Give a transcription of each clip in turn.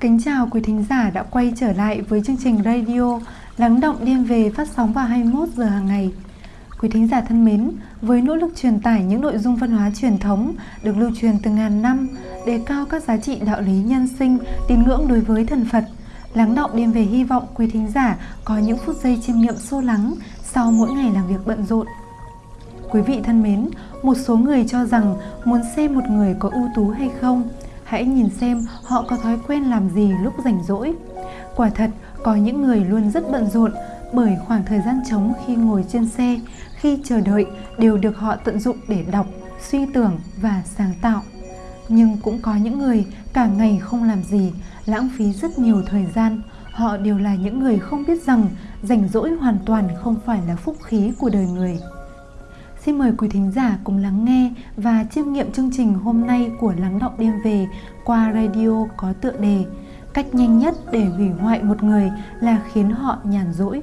Kính chào quý thính giả đã quay trở lại với chương trình radio Lắng động đêm về phát sóng vào 21 giờ hàng ngày. Quý thính giả thân mến, với nỗ lực truyền tải những nội dung văn hóa truyền thống được lưu truyền từ ngàn năm, đề cao các giá trị đạo lý nhân sinh, tín ngưỡng đối với thần Phật, Lắng động đêm về hy vọng quý thính giả có những phút giây chiêm nghiệm sâu lắng sau mỗi ngày làm việc bận rộn. Quý vị thân mến, một số người cho rằng muốn xem một người có ưu tú hay không, hãy nhìn xem họ có thói quen làm gì lúc rảnh rỗi. Quả thật, có những người luôn rất bận rộn bởi khoảng thời gian trống khi ngồi trên xe, khi chờ đợi đều được họ tận dụng để đọc, suy tưởng và sáng tạo. Nhưng cũng có những người cả ngày không làm gì, lãng phí rất nhiều thời gian. Họ đều là những người không biết rằng rảnh rỗi hoàn toàn không phải là phúc khí của đời người. Xin mời quý thính giả cùng lắng nghe và chiêm nghiệm chương trình hôm nay của Lắng Động Đêm Về qua radio có tựa đề Cách nhanh nhất để hủy hoại một người là khiến họ nhàn rỗi.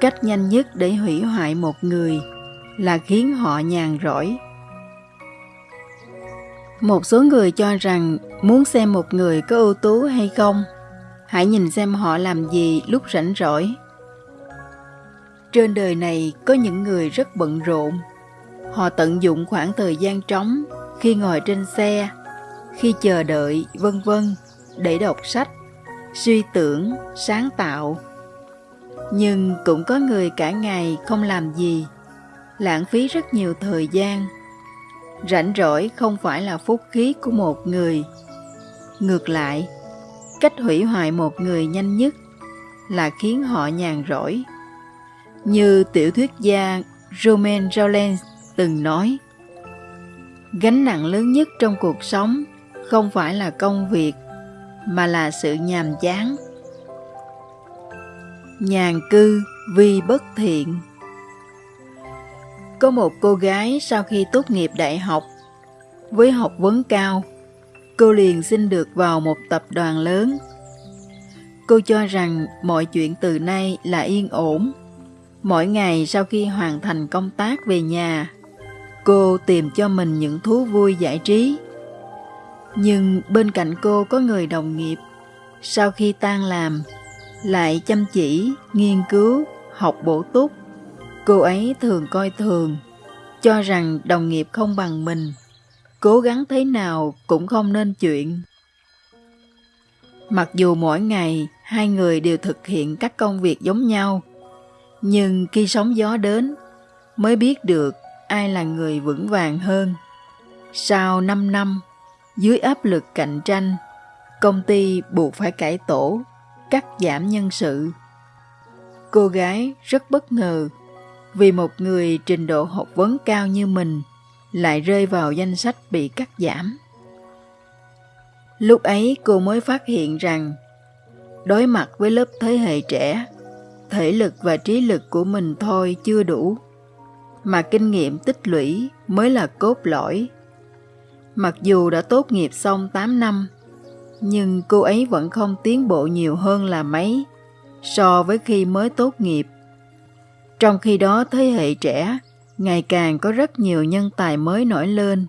Cách nhanh nhất để hủy hoại một người là khiến họ nhàn rỗi. Một số người cho rằng muốn xem một người có ưu tú hay không, hãy nhìn xem họ làm gì lúc rảnh rỗi. Trên đời này có những người rất bận rộn. Họ tận dụng khoảng thời gian trống khi ngồi trên xe, khi chờ đợi, vân vân để đọc sách, suy tưởng, sáng tạo. Nhưng cũng có người cả ngày không làm gì, lãng phí rất nhiều thời gian rảnh rỗi không phải là phúc khí của một người. Ngược lại, cách hủy hoại một người nhanh nhất là khiến họ nhàn rỗi. Như tiểu thuyết gia roman Rolland từng nói, gánh nặng lớn nhất trong cuộc sống không phải là công việc, mà là sự nhàm chán. Nhàn cư vì bất thiện có một cô gái sau khi tốt nghiệp đại học, với học vấn cao, cô liền xin được vào một tập đoàn lớn. Cô cho rằng mọi chuyện từ nay là yên ổn. Mỗi ngày sau khi hoàn thành công tác về nhà, cô tìm cho mình những thú vui giải trí. Nhưng bên cạnh cô có người đồng nghiệp, sau khi tan làm, lại chăm chỉ, nghiên cứu, học bổ túc Cô ấy thường coi thường, cho rằng đồng nghiệp không bằng mình, cố gắng thế nào cũng không nên chuyện. Mặc dù mỗi ngày hai người đều thực hiện các công việc giống nhau, nhưng khi sóng gió đến mới biết được ai là người vững vàng hơn. Sau 5 năm, dưới áp lực cạnh tranh, công ty buộc phải cải tổ, cắt giảm nhân sự. Cô gái rất bất ngờ vì một người trình độ học vấn cao như mình lại rơi vào danh sách bị cắt giảm. Lúc ấy cô mới phát hiện rằng đối mặt với lớp thế hệ trẻ, thể lực và trí lực của mình thôi chưa đủ, mà kinh nghiệm tích lũy mới là cốt lõi. Mặc dù đã tốt nghiệp xong 8 năm, nhưng cô ấy vẫn không tiến bộ nhiều hơn là mấy so với khi mới tốt nghiệp. Trong khi đó thế hệ trẻ ngày càng có rất nhiều nhân tài mới nổi lên.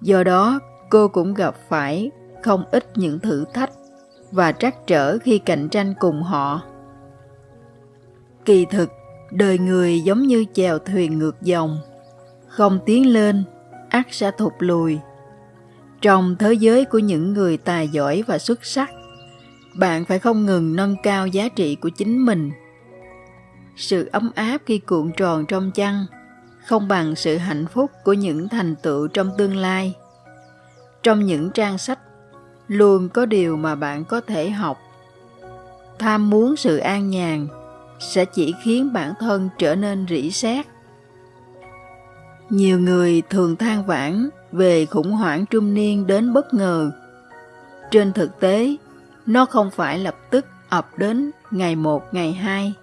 Do đó, cô cũng gặp phải không ít những thử thách và trắc trở khi cạnh tranh cùng họ. Kỳ thực, đời người giống như chèo thuyền ngược dòng, không tiến lên, ắt sẽ thụt lùi. Trong thế giới của những người tài giỏi và xuất sắc, bạn phải không ngừng nâng cao giá trị của chính mình sự ấm áp khi cuộn tròn trong chăn không bằng sự hạnh phúc của những thành tựu trong tương lai. Trong những trang sách, luôn có điều mà bạn có thể học. Tham muốn sự an nhàn sẽ chỉ khiến bản thân trở nên rỉ sét. Nhiều người thường than vãn về khủng hoảng trung niên đến bất ngờ. Trên thực tế, nó không phải lập tức ập đến ngày một, ngày hai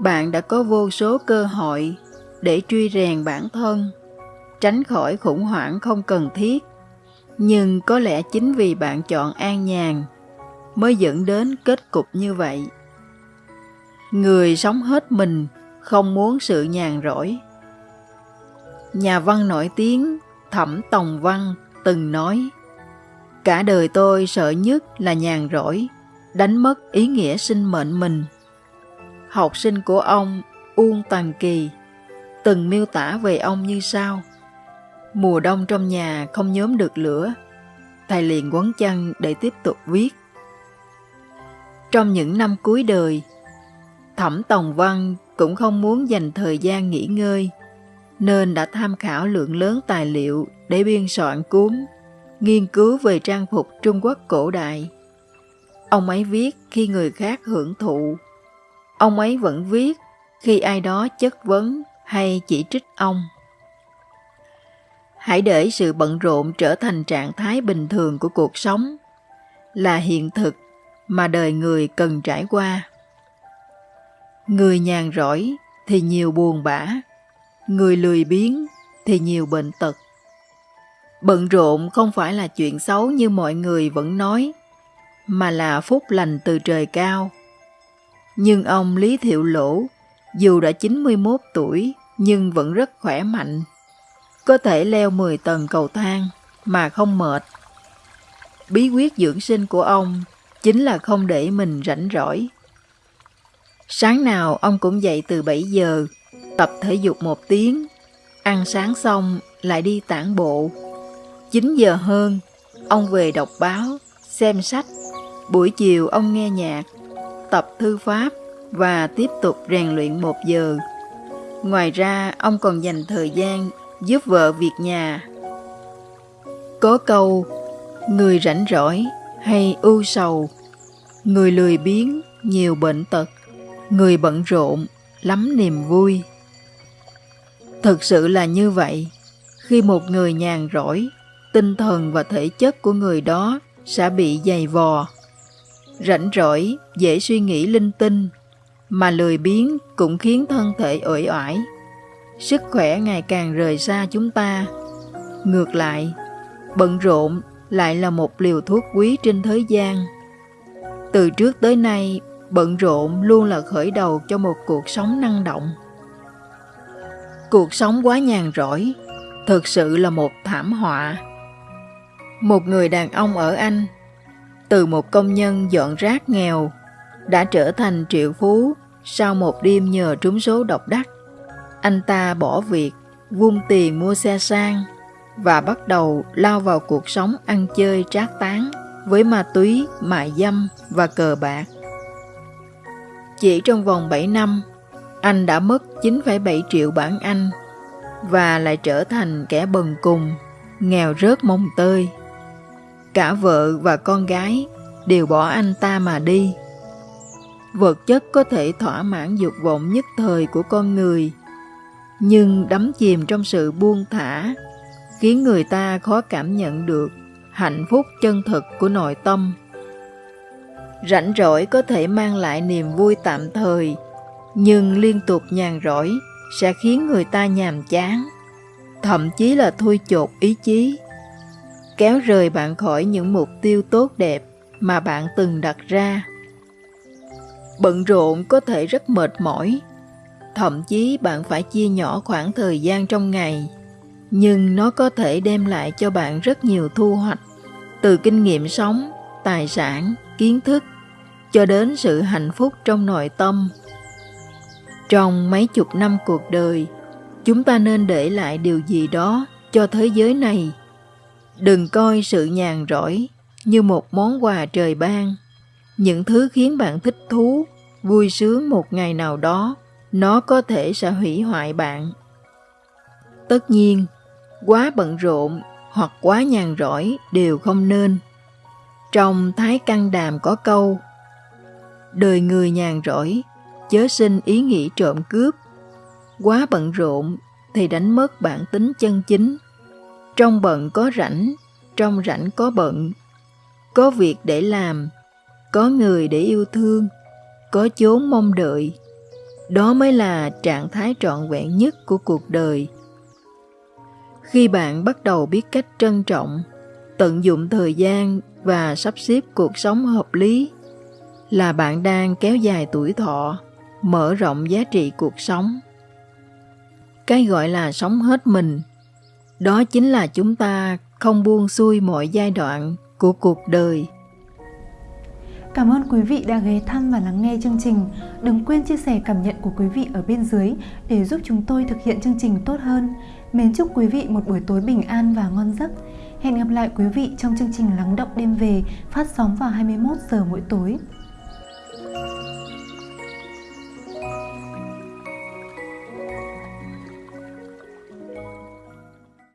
bạn đã có vô số cơ hội để truy rèn bản thân tránh khỏi khủng hoảng không cần thiết nhưng có lẽ chính vì bạn chọn an nhàn mới dẫn đến kết cục như vậy người sống hết mình không muốn sự nhàn rỗi. Nhà văn nổi tiếng Thẩm Tòng Văn từng nói Cả đời tôi sợ nhất là nhàn rỗi, đánh mất ý nghĩa sinh mệnh mình. Học sinh của ông Uông Tàn Kỳ từng miêu tả về ông như sau. Mùa đông trong nhà không nhóm được lửa, thầy liền quấn chăn để tiếp tục viết. Trong những năm cuối đời, Thẩm Tòng Văn cũng không muốn dành thời gian nghỉ ngơi, nên đã tham khảo lượng lớn tài liệu để biên soạn cuốn nghiên cứu về trang phục Trung Quốc cổ đại. Ông ấy viết khi người khác hưởng thụ. Ông ấy vẫn viết khi ai đó chất vấn hay chỉ trích ông. Hãy để sự bận rộn trở thành trạng thái bình thường của cuộc sống, là hiện thực mà đời người cần trải qua. Người nhàn rỗi thì nhiều buồn bã, người lười biếng thì nhiều bệnh tật. Bận rộn không phải là chuyện xấu như mọi người vẫn nói, mà là phúc lành từ trời cao. Nhưng ông Lý Thiệu Lỗ, dù đã 91 tuổi nhưng vẫn rất khỏe mạnh, có thể leo 10 tầng cầu thang mà không mệt. Bí quyết dưỡng sinh của ông chính là không để mình rảnh rỗi. Sáng nào ông cũng dậy từ 7 giờ, tập thể dục một tiếng, ăn sáng xong lại đi tản bộ. 9 giờ hơn, ông về đọc báo, xem sách. Buổi chiều ông nghe nhạc, tập thư pháp và tiếp tục rèn luyện một giờ. Ngoài ra, ông còn dành thời gian giúp vợ việc nhà. Có câu, người rảnh rỗi hay ưu sầu, người lười biếng, nhiều bệnh tật, người bận rộn, lắm niềm vui. Thực sự là như vậy, khi một người nhàn rỗi, tinh thần và thể chất của người đó sẽ bị dày vò. Rảnh rỗi, dễ suy nghĩ linh tinh, mà lười biếng cũng khiến thân thể uể oải. Sức khỏe ngày càng rời xa chúng ta. Ngược lại, bận rộn lại là một liều thuốc quý trên thế gian. Từ trước tới nay, bận rộn luôn là khởi đầu cho một cuộc sống năng động. Cuộc sống quá nhàn rỗi, thực sự là một thảm họa. Một người đàn ông ở Anh, từ một công nhân dọn rác nghèo, đã trở thành triệu phú sau một đêm nhờ trúng số độc đắc. Anh ta bỏ việc, vung tiền mua xe sang và bắt đầu lao vào cuộc sống ăn chơi trác tán với ma túy, mại dâm và cờ bạc. Chỉ trong vòng 7 năm, anh đã mất 9,7 triệu bảng Anh và lại trở thành kẻ bần cùng, nghèo rớt mông tơi. Cả vợ và con gái đều bỏ anh ta mà đi. Vật chất có thể thỏa mãn dục vọng nhất thời của con người, nhưng đắm chìm trong sự buông thả, khiến người ta khó cảm nhận được hạnh phúc chân thực của nội tâm. Rảnh rỗi có thể mang lại niềm vui tạm thời, nhưng liên tục nhàn rỗi sẽ khiến người ta nhàm chán, thậm chí là thui chột ý chí, kéo rời bạn khỏi những mục tiêu tốt đẹp mà bạn từng đặt ra. Bận rộn có thể rất mệt mỏi, thậm chí bạn phải chia nhỏ khoảng thời gian trong ngày, nhưng nó có thể đem lại cho bạn rất nhiều thu hoạch, từ kinh nghiệm sống, tài sản, kiến thức, cho đến sự hạnh phúc trong nội tâm. Trong mấy chục năm cuộc đời, chúng ta nên để lại điều gì đó cho thế giới này. Đừng coi sự nhàn rỗi như một món quà trời ban. Những thứ khiến bạn thích thú, vui sướng một ngày nào đó, nó có thể sẽ hủy hoại bạn. Tất nhiên, quá bận rộn hoặc quá nhàn rỗi đều không nên. Trong Thái Căn Đàm có câu Đời người nhàn rỗi, chớ sinh ý nghĩ trộm cướp. Quá bận rộn thì đánh mất bản tính chân chính. Trong bận có rảnh, trong rảnh có bận. Có việc để làm, có người để yêu thương, có chốn mong đợi. Đó mới là trạng thái trọn vẹn nhất của cuộc đời. Khi bạn bắt đầu biết cách trân trọng, tận dụng thời gian và sắp xếp cuộc sống hợp lý, là bạn đang kéo dài tuổi thọ, mở rộng giá trị cuộc sống cái gọi là sống hết mình đó chính là chúng ta không buông xuôi mọi giai đoạn của cuộc đời Cảm ơn quý vị đã ghé thăm và lắng nghe chương trình. Đừng quên chia sẻ cảm nhận của quý vị ở bên dưới để giúp chúng tôi thực hiện chương trình tốt hơn. Mến chúc quý vị một buổi tối bình an và ngon giấc. Hẹn gặp lại quý vị trong chương trình Lắng động đêm về phát sóng vào 21 giờ mỗi tối.